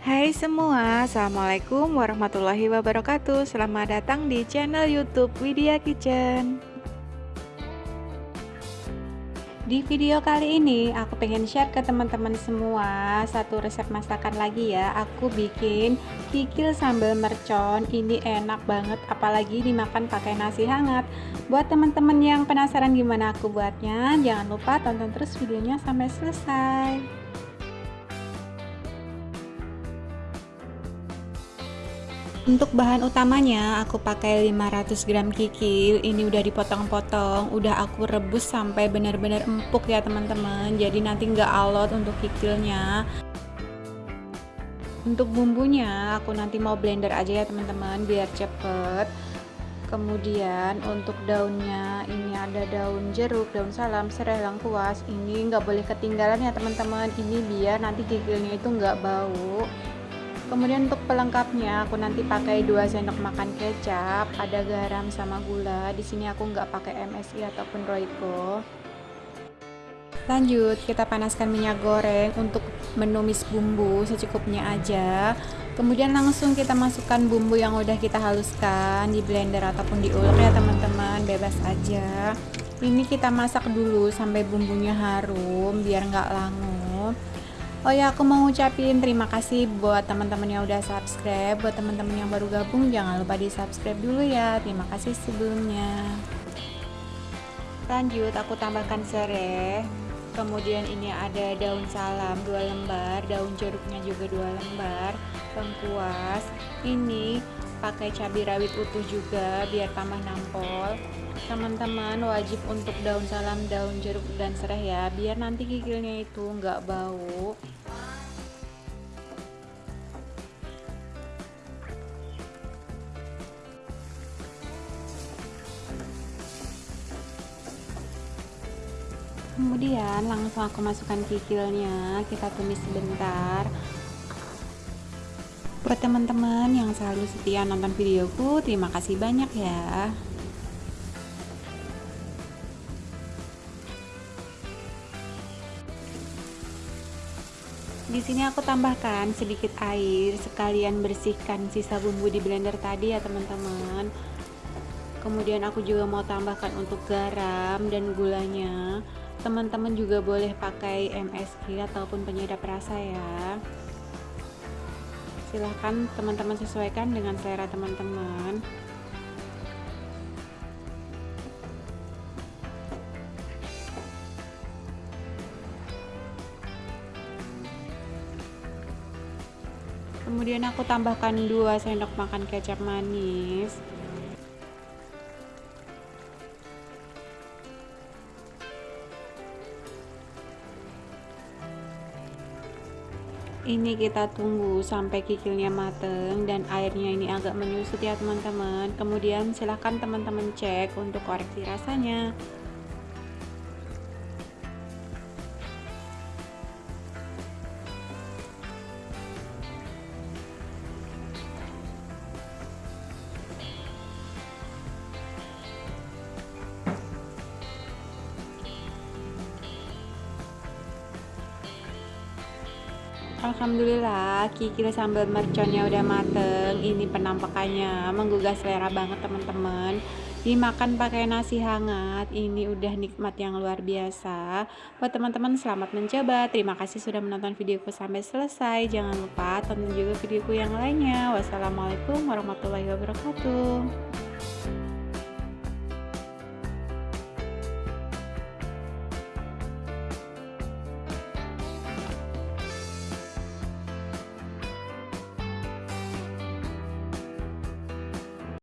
Hai semua, Assalamualaikum warahmatullahi wabarakatuh. Selamat datang di channel youtube Widya Kitchen. Di video kali ini aku pengen share ke teman-teman semua Satu resep masakan lagi ya. Aku bikin kikil sambal mercon. Ini enak banget apalagi dimakan pakai nasi hangat. Buat teman-teman yang penasaran gimana aku buatnya Jangan lupa tonton terus videonya sampai selesai Untuk bahan utamanya aku pakai 500 gram kikil Ini udah dipotong-potong Udah aku rebus sampai benar-benar empuk ya teman-teman. Jadi nanti nggak alot untuk kikilnya. Untuk bumbunya aku nanti mau blender aja ya teman-teman Biar cepet. Kemudian untuk daunnya ini ada daun jeruk, daun salam, serai, lengkuas. Ini nggak boleh ketinggalan ya teman-teman. Ini biar nanti kikilnya itu nggak bau kemudian untuk pelengkapnya aku nanti pakai 2 sendok makan kecap ada garam sama gula. Di sini aku nggak pakai MSI ataupun Royco. Lanjut kita panaskan minyak goreng untuk menumis bumbu secukupnya aja. Kemudian langsung kita masukkan bumbu yang udah kita haluskan di blender ataupun diulek ya teman-teman. Bebas aja. Ini kita masak dulu sampai bumbunya harum biar nggak langu Oh ya, aku mau ngucapin terima kasih buat teman-teman yang udah subscribe. Buat teman-teman yang baru gabung, jangan lupa di subscribe dulu ya. Terima kasih sebelumnya. Lanjut, aku tambahkan serai. Kemudian ini ada daun salam dua lembar, daun jeruknya juga dua lembar, lengkuas. Ini pakai cabai rawit utuh juga biar tambah nampol. Teman-teman wajib untuk daun salam daun jeruk dan serai ya. Biar nanti kikilnya itu nggak bau kemudian langsung aku masukkan kikilnya. Kita tumis sebentar. Buat teman-teman yang selalu setia nonton videoku terima kasih banyak ya. Di sini aku tambahkan sedikit air. Sekalian bersihkan sisa bumbu di blender tadi ya teman-teman. Kemudian aku juga mau tambahkan untuk garam dan gulanya teman-teman juga boleh pakai MSG ataupun penyedap rasa ya. Silahkan teman-teman sesuaikan dengan selera teman-teman. Kemudian aku tambahkan 2 sendok makan kecap manis ini kita tunggu sampai kikilnya mateng dan airnya ini agak menyusut ya teman-teman. Kemudian silahkan teman-teman cek untuk koreksi rasanya Alhamdulillah kikil sambal merconnya udah mateng. Ini penampakannya menggugah selera banget teman-teman. Dimakan pakai nasi hangat ini udah nikmat yang luar biasa. Buat teman-teman selamat mencoba. Terima kasih sudah menonton videoku sampai selesai. Jangan lupa tonton juga videoku yang lainnya. Wassalamualaikum warahmatullahi wabarakatuh